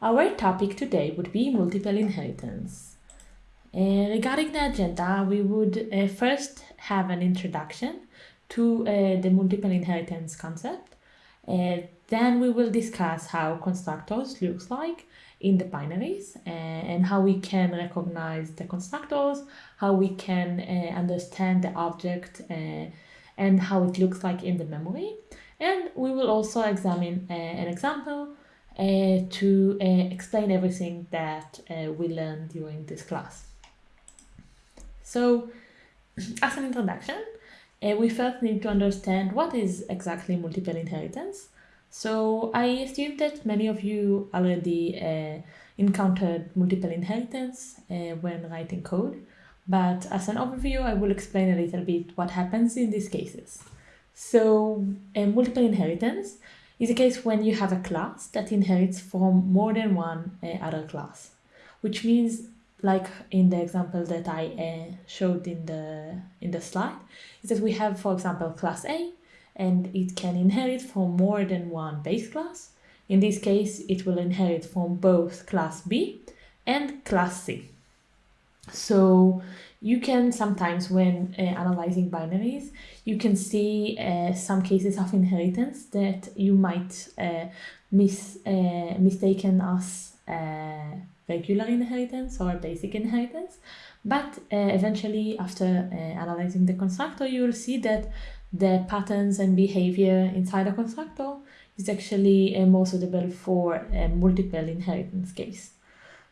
Our topic today would be multiple inheritance. Uh, regarding the agenda, we would uh, first have an introduction to uh, the multiple inheritance concept. Then we will discuss how constructors looks like in the binaries and how we can recognize the constructors, how we can understand the object and how it looks like in the memory. And we will also examine an example to uh, explain everything that uh, we learned during this class. So, as an introduction, uh, we first need to understand what is exactly multiple inheritance. So I assume that many of you already uh, encountered multiple inheritance uh, when writing code, but as an overview, I will explain a little bit what happens in these cases. So multiple inheritance is a case when you have a class that inherits from more than one uh, other class, which means like in the example that I uh, showed in the in the slide, is that we have, for example, class A, and it can inherit from more than one base class. In this case, it will inherit from both class B and class C. So you can sometimes, when uh, analyzing binaries, you can see uh, some cases of inheritance that you might uh, mis uh, mistaken as uh, regular inheritance or basic inheritance. But uh, eventually, after analyzing the constructor, you will see that the patterns and behavior inside a constructor is actually more suitable for a multiple inheritance case.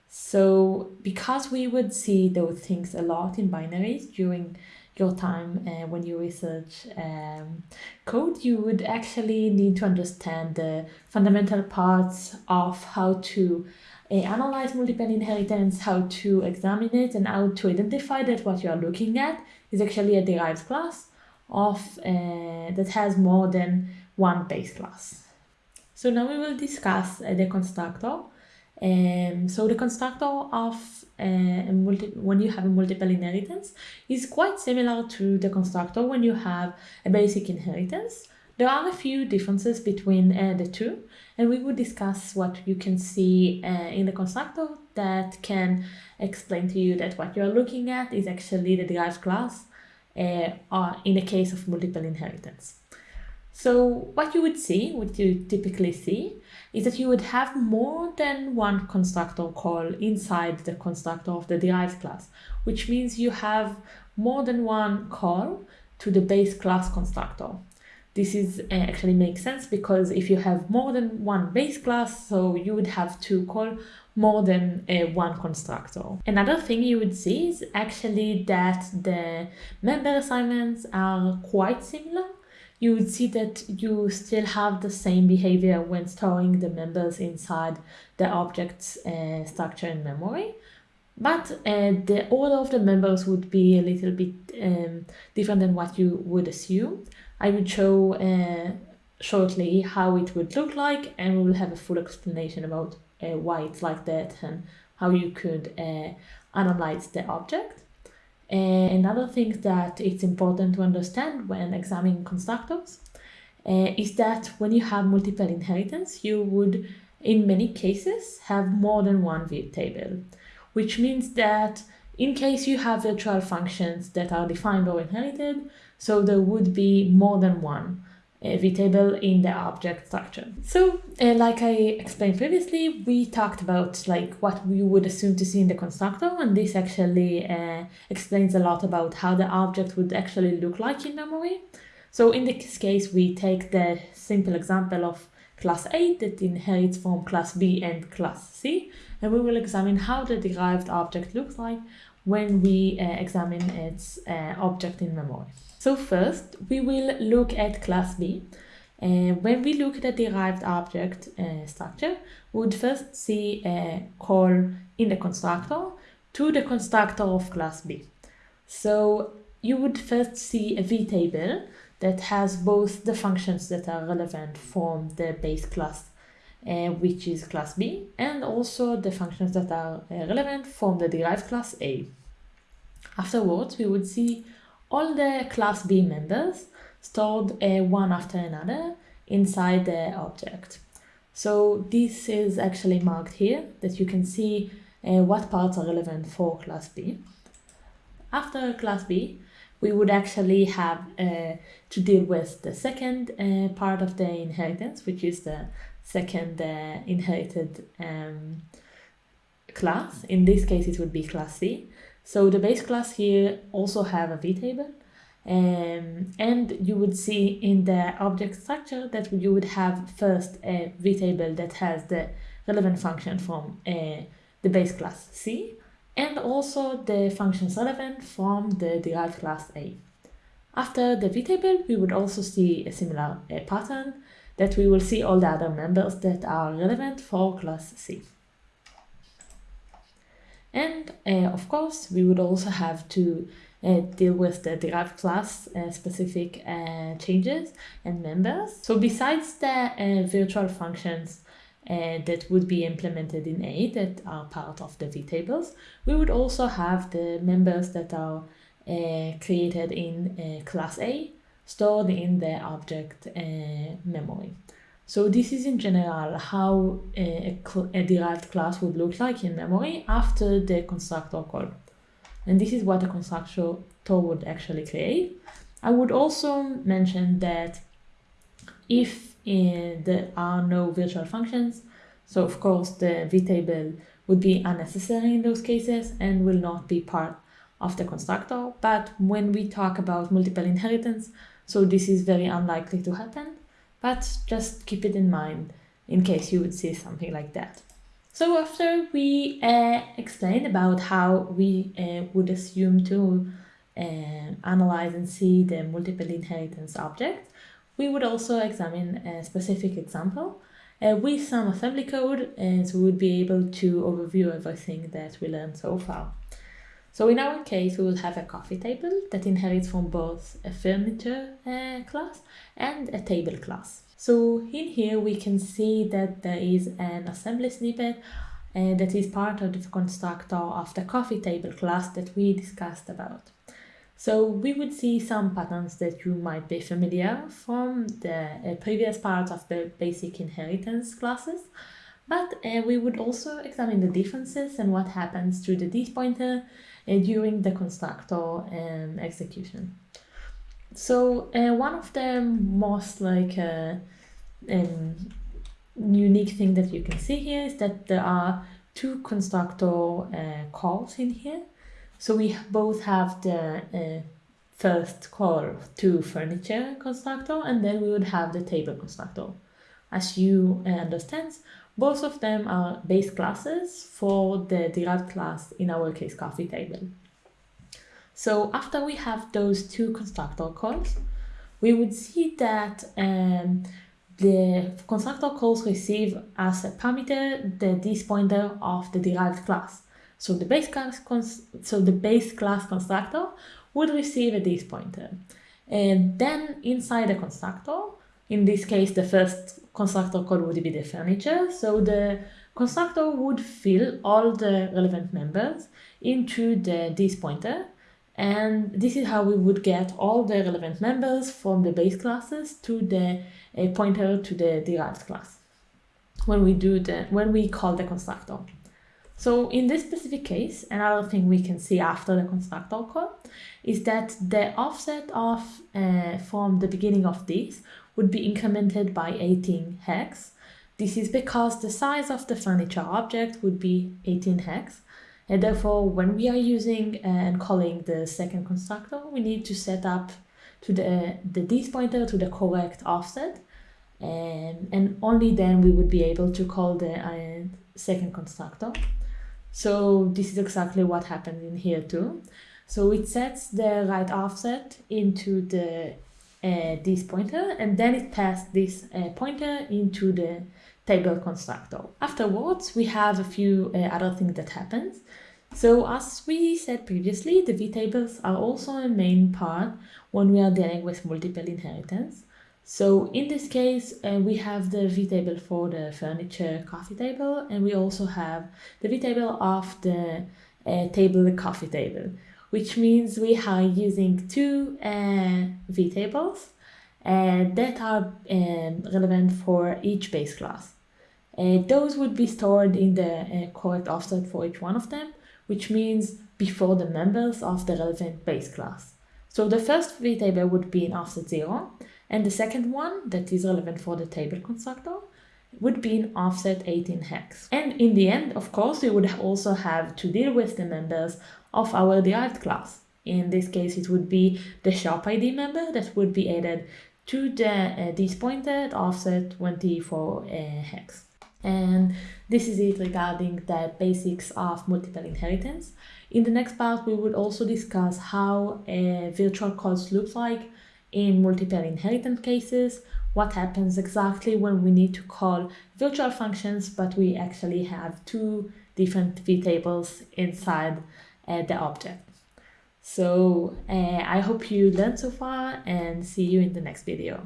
So because we would see those things a lot in binaries during your time uh, when you research um, code, you would actually need to understand the fundamental parts of how to uh, analyze multiple inheritance, how to examine it, and how to identify that what you are looking at is actually a derived class of uh, that has more than one base class. So now we will discuss uh, the constructor um, so the constructor of uh, when you have a multiple inheritance is quite similar to the constructor when you have a basic inheritance. There are a few differences between uh, the two, and we will discuss what you can see uh, in the constructor that can explain to you that what you're looking at is actually the derived class uh, in the case of multiple inheritance. So what you would see, what you typically see, is that you would have more than one constructor call inside the constructor of the derived class, which means you have more than one call to the base class constructor. This is uh, actually makes sense because if you have more than one base class, so you would have to call more than uh, one constructor. Another thing you would see is actually that the member assignments are quite similar you would see that you still have the same behavior when storing the members inside the object's uh, structure in memory. But uh, the order of the members would be a little bit um, different than what you would assume. I will show uh, shortly how it would look like and we will have a full explanation about uh, why it's like that and how you could uh, analyze the object. And another thing that it's important to understand when examining constructors uh, is that when you have multiple inheritance, you would, in many cases, have more than one table, which means that in case you have virtual functions that are defined or inherited, so there would be more than one vtable in the object structure. So uh, like I explained previously, we talked about like what we would assume to see in the constructor and this actually uh, explains a lot about how the object would actually look like in memory. So in this case, we take the simple example of class A that inherits from class B and class C and we will examine how the derived object looks like when we uh, examine its uh, object in memory. So first, we will look at class B. Uh, when we look at the derived object uh, structure, we would first see a call in the constructor to the constructor of class B. So you would first see a vtable that has both the functions that are relevant from the base class, uh, which is class B, and also the functions that are uh, relevant from the derived class A. Afterwards, we would see all the class B members stored uh, one after another inside the object. So this is actually marked here that you can see uh, what parts are relevant for class B. After class B, we would actually have uh, to deal with the second uh, part of the inheritance, which is the second uh, inherited um, class. In this case, it would be class C. So the base class here also have a vtable. Um, and you would see in the object structure that you would have first a vtable that has the relevant function from uh, the base class C and also the functions relevant from the derived class A. After the vtable, we would also see a similar uh, pattern that we will see all the other members that are relevant for class C. And uh, of course, we would also have to uh, deal with the derived class uh, specific uh, changes and members. So besides the uh, virtual functions uh, that would be implemented in A that are part of the vtables, we would also have the members that are created in class A stored in the object memory. So this is in general how a, a, derived class would look like in memory after the constructor call. And this is what a constructor would actually create. I would also mention that if uh, there are no virtual functions, so of course the vtable would be unnecessary in those cases and will not be part of the constructor. But when we talk about multiple inheritance, so this is very unlikely to happen but just keep it in mind in case you would see something like that. So after we uh, explained about how we uh, would assume to uh, analyze and see the multiple inheritance object, we would also examine a specific example uh, with some assembly code and so we would be able to overview everything that we learned so far. So in our case, we will have a coffee table that inherits from both a furniture uh, class and a table class. So in here, we can see that there is an assembly snippet uh, that is part of the constructor of the coffee table class that we discussed about. So we would see some patterns that you might be familiar from the uh, previous part of the basic inheritance classes, but uh, we would also examine the differences and what happens to the this pointer uh, during the constructor um, execution. So uh, one of the most like uh, um, unique thing that you can see here is that there are two constructor uh, calls in here. So we both have the uh, first call to furniture constructor and then we would have the table constructor. As you understand, both of them are base classes for the derived class, in our case, coffee table. So after we have those two constructor calls, we would see that um, the constructor calls receive as a parameter the this pointer of the derived class. So the base class so the base class constructor would receive a this pointer. And then inside the constructor, in this case the first constructor call would be the furniture. So the constructor would fill all the relevant members into the this pointer. And this is how we would get all the relevant members from the base classes to the pointer to the derived class when we do the when we call the constructor. So in this specific case, another thing we can see after the constructor call is that the offset of uh, from the beginning of this would be incremented by 18 hex. This is because the size of the furniture object would be 18 hex. And therefore, when we are using uh, and calling the second constructor, we need to set up to the, the this pointer to the correct offset. And, and only then we would be able to call the uh, second constructor. So this is exactly what happens in here too. So it sets the right offset into the uh, this pointer and then it passes this uh, pointer into the table constructor. Afterwards, we have a few uh, other things that happens. So as we said previously, the vtables are also a main part when we are dealing with multiple inheritance. So in this case, uh, we have the V-table for the furniture coffee table, and we also have the V-table of the uh, table coffee table which means we are using two uh, vtables uh, that are um, relevant for each base class. uh, those would be stored in the uh, correct offset for each one of them, which means before the members of the relevant base class. So the first V-table would be in offset 0, and the second one, that is relevant for the table constructor, would be an offset 18 hex. And in the end, of course, we would also have to deal with the members of our derived class. In this case, it would be the shop ID member that would be added to the uh, this pointer offset 24 uh, hex. And this is it regarding the basics of multiple inheritance. In the next part, we would also discuss how a virtual calls looks like in multiple inheritance cases, what happens exactly when we need to call virtual functions, but we actually have two different vtables inside uh, the object. So uh, I hope you learned so far and see you in the next video.